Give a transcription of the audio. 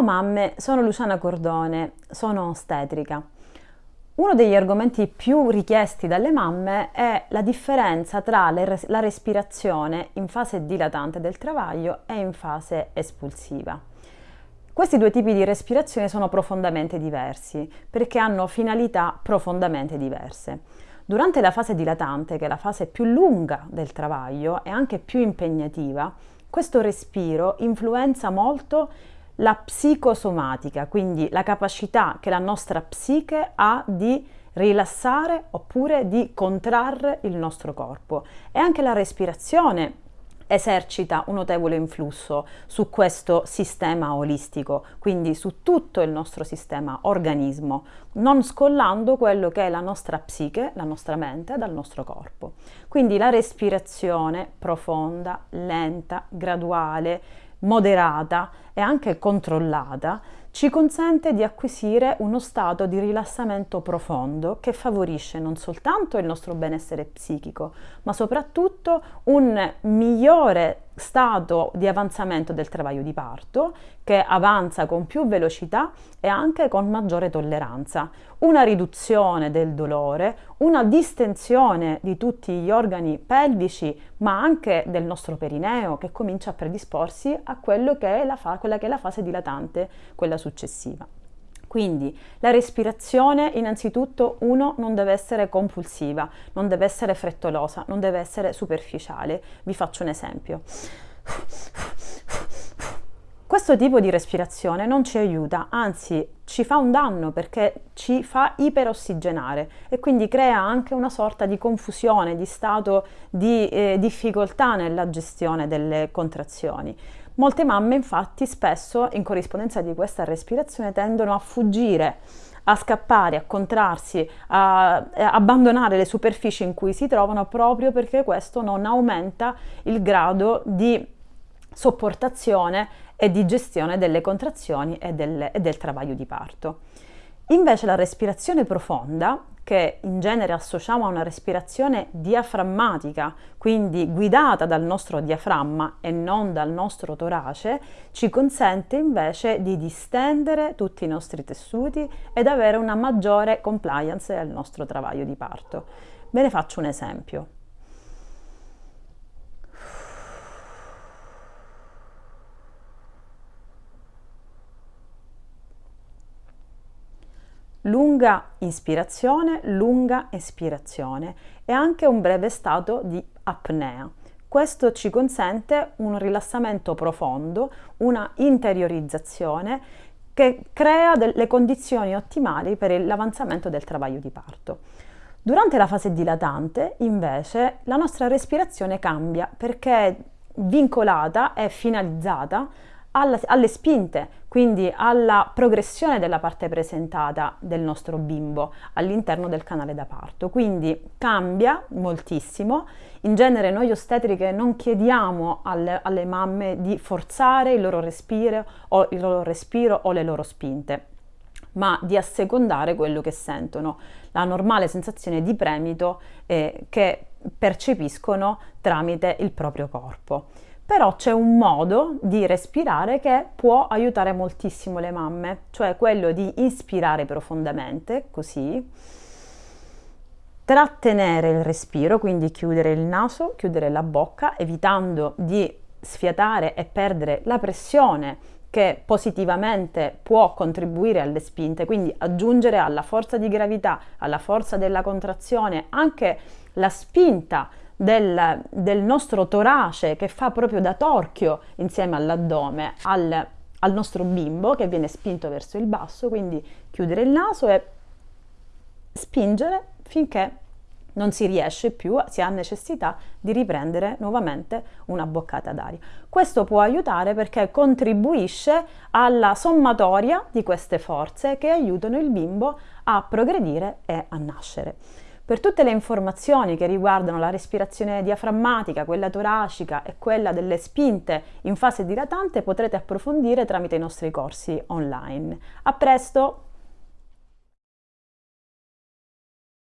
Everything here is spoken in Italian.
mamme, sono Luciana Cordone, sono ostetrica. Uno degli argomenti più richiesti dalle mamme è la differenza tra la respirazione in fase dilatante del travaglio e in fase espulsiva. Questi due tipi di respirazione sono profondamente diversi perché hanno finalità profondamente diverse. Durante la fase dilatante, che è la fase più lunga del travaglio e anche più impegnativa, questo respiro influenza molto la psicosomatica, quindi la capacità che la nostra psiche ha di rilassare oppure di contrarre il nostro corpo e anche la respirazione esercita un notevole influsso su questo sistema olistico, quindi su tutto il nostro sistema organismo, non scollando quello che è la nostra psiche, la nostra mente dal nostro corpo. Quindi la respirazione profonda, lenta, graduale, moderata e anche controllata ci consente di acquisire uno stato di rilassamento profondo che favorisce non soltanto il nostro benessere psichico, ma soprattutto un migliore stato di avanzamento del travaglio di parto che avanza con più velocità e anche con maggiore tolleranza, una riduzione del dolore, una distensione di tutti gli organi pelvici, ma anche del nostro perineo che comincia a predisporsi a che fa- quella che è la fase dilatante, quella successiva. Quindi la respirazione innanzitutto uno non deve essere compulsiva, non deve essere frettolosa, non deve essere superficiale. Vi faccio un esempio. Questo tipo di respirazione non ci aiuta, anzi ci fa un danno perché ci fa iperossigenare e quindi crea anche una sorta di confusione, di stato di eh, difficoltà nella gestione delle contrazioni. Molte mamme infatti spesso in corrispondenza di questa respirazione tendono a fuggire, a scappare, a contrarsi, a, a abbandonare le superfici in cui si trovano proprio perché questo non aumenta il grado di sopportazione e di gestione delle contrazioni e del, e del travaglio di parto. Invece la respirazione profonda che in genere associamo a una respirazione diaframmatica, quindi guidata dal nostro diaframma e non dal nostro torace, ci consente invece di distendere tutti i nostri tessuti ed avere una maggiore compliance al nostro travaglio di parto. Ve ne faccio un esempio. Lunga ispirazione, lunga espirazione e anche un breve stato di apnea. Questo ci consente un rilassamento profondo, una interiorizzazione che crea delle condizioni ottimali per l'avanzamento del travaglio di parto. Durante la fase dilatante, invece, la nostra respirazione cambia perché è vincolata e finalizzata alla, alle spinte, quindi alla progressione della parte presentata del nostro bimbo all'interno del canale da parto. Quindi cambia moltissimo. In genere noi ostetriche non chiediamo alle, alle mamme di forzare il loro respiro o il loro respiro o le loro spinte ma di assecondare quello che sentono, la normale sensazione di premito eh, che percepiscono tramite il proprio corpo però c'è un modo di respirare che può aiutare moltissimo le mamme, cioè quello di ispirare profondamente, così, trattenere il respiro, quindi chiudere il naso, chiudere la bocca, evitando di sfiatare e perdere la pressione che positivamente può contribuire alle spinte, quindi aggiungere alla forza di gravità, alla forza della contrazione, anche la spinta del, del nostro torace che fa proprio da torchio insieme all'addome al, al nostro bimbo che viene spinto verso il basso, quindi chiudere il naso e spingere finché non si riesce più, si ha necessità di riprendere nuovamente una boccata d'aria. Questo può aiutare perché contribuisce alla sommatoria di queste forze che aiutano il bimbo a progredire e a nascere. Per tutte le informazioni che riguardano la respirazione diaframmatica, quella toracica e quella delle spinte in fase dilatante potrete approfondire tramite i nostri corsi online. A presto!